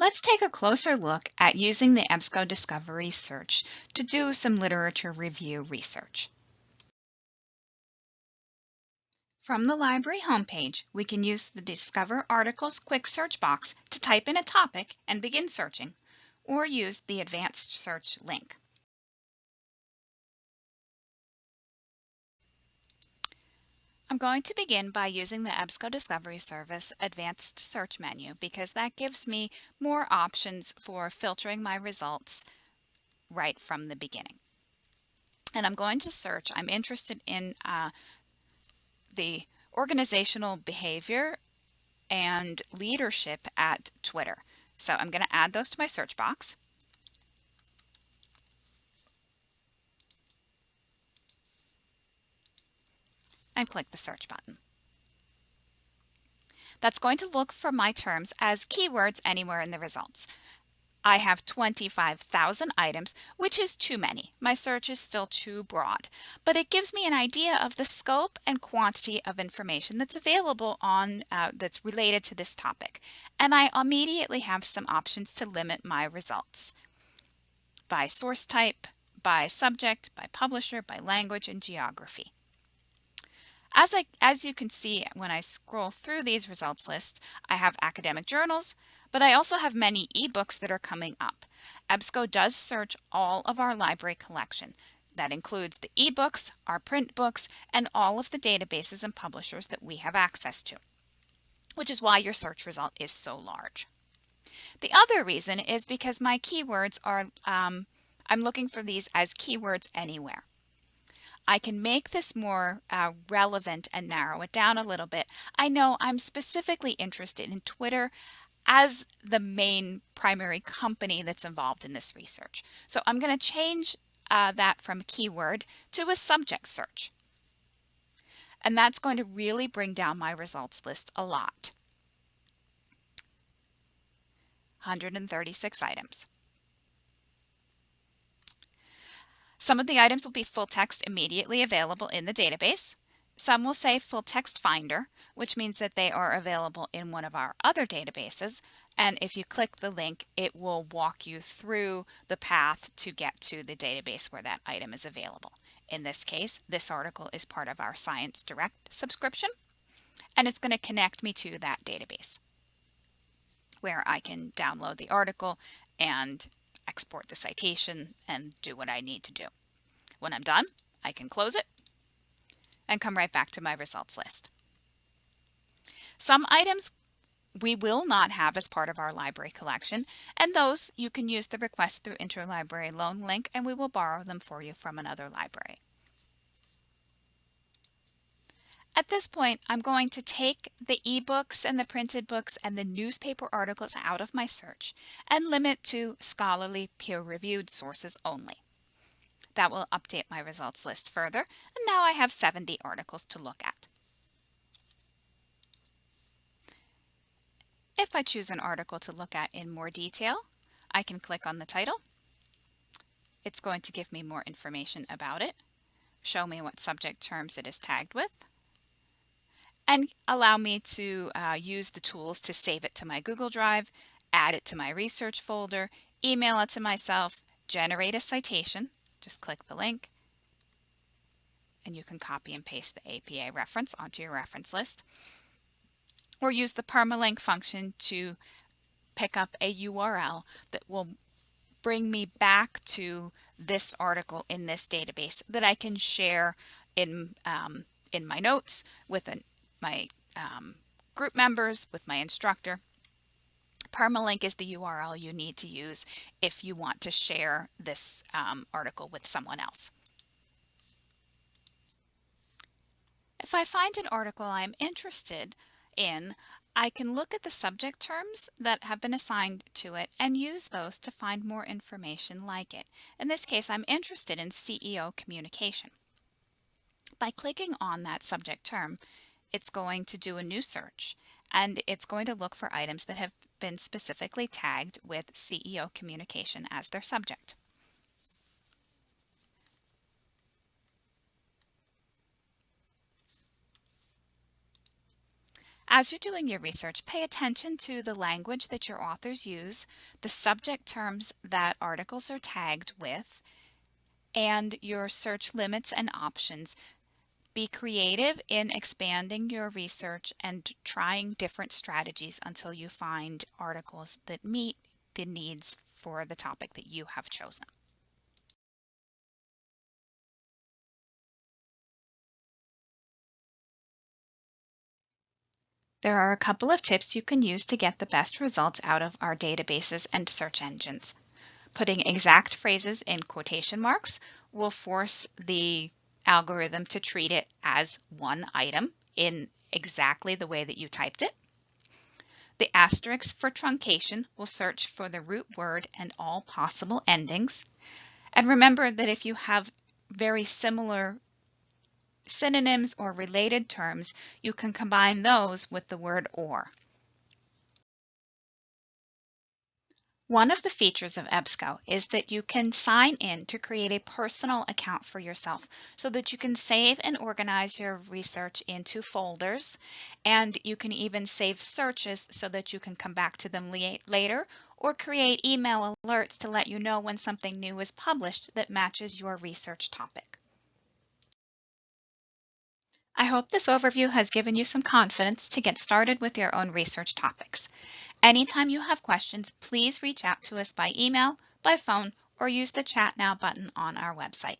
Let's take a closer look at using the EBSCO Discovery Search to do some literature review research. From the library homepage, we can use the Discover Articles quick search box to type in a topic and begin searching, or use the Advanced Search link. I'm going to begin by using the EBSCO Discovery Service Advanced Search menu because that gives me more options for filtering my results right from the beginning. And I'm going to search, I'm interested in uh, the organizational behavior and leadership at Twitter. So I'm going to add those to my search box. And click the search button. That's going to look for my terms as keywords anywhere in the results. I have 25,000 items, which is too many. My search is still too broad, but it gives me an idea of the scope and quantity of information that's available on uh, that's related to this topic. And I immediately have some options to limit my results by source type, by subject, by publisher, by language, and geography. As, I, as you can see when I scroll through these results lists, I have academic journals, but I also have many ebooks that are coming up. EBSCO does search all of our library collection. That includes the ebooks, our print books, and all of the databases and publishers that we have access to, which is why your search result is so large. The other reason is because my keywords are, um, I'm looking for these as keywords anywhere. I can make this more uh, relevant and narrow it down a little bit. I know I'm specifically interested in Twitter as the main primary company that's involved in this research. So I'm going to change uh, that from a keyword to a subject search. And that's going to really bring down my results list a lot. 136 items. Some of the items will be full text immediately available in the database. Some will say full text finder, which means that they are available in one of our other databases. And if you click the link, it will walk you through the path to get to the database where that item is available. In this case, this article is part of our ScienceDirect subscription, and it's going to connect me to that database where I can download the article and export the citation and do what I need to do. When I'm done, I can close it and come right back to my results list. Some items we will not have as part of our library collection, and those you can use the request through interlibrary loan link and we will borrow them for you from another library. At this point, I'm going to take the ebooks and the printed books and the newspaper articles out of my search and limit to scholarly peer-reviewed sources only. That will update my results list further, and now I have 70 articles to look at. If I choose an article to look at in more detail, I can click on the title. It's going to give me more information about it, show me what subject terms it is tagged with, and allow me to uh, use the tools to save it to my Google Drive, add it to my research folder, email it to myself, generate a citation, just click the link, and you can copy and paste the APA reference onto your reference list, or use the permalink function to pick up a URL that will bring me back to this article in this database that I can share in um, in my notes with an my um, group members, with my instructor. Permalink is the URL you need to use if you want to share this um, article with someone else. If I find an article I'm interested in, I can look at the subject terms that have been assigned to it and use those to find more information like it. In this case, I'm interested in CEO communication. By clicking on that subject term, it's going to do a new search and it's going to look for items that have been specifically tagged with CEO communication as their subject. As you're doing your research, pay attention to the language that your authors use, the subject terms that articles are tagged with, and your search limits and options. Be creative in expanding your research and trying different strategies until you find articles that meet the needs for the topic that you have chosen. There are a couple of tips you can use to get the best results out of our databases and search engines. Putting exact phrases in quotation marks will force the algorithm to treat it as one item in exactly the way that you typed it. The asterisk for truncation will search for the root word and all possible endings. And remember that if you have very similar synonyms or related terms, you can combine those with the word or. One of the features of EBSCO is that you can sign in to create a personal account for yourself so that you can save and organize your research into folders and you can even save searches so that you can come back to them later or create email alerts to let you know when something new is published that matches your research topic. I hope this overview has given you some confidence to get started with your own research topics. Anytime you have questions, please reach out to us by email, by phone, or use the Chat Now button on our website.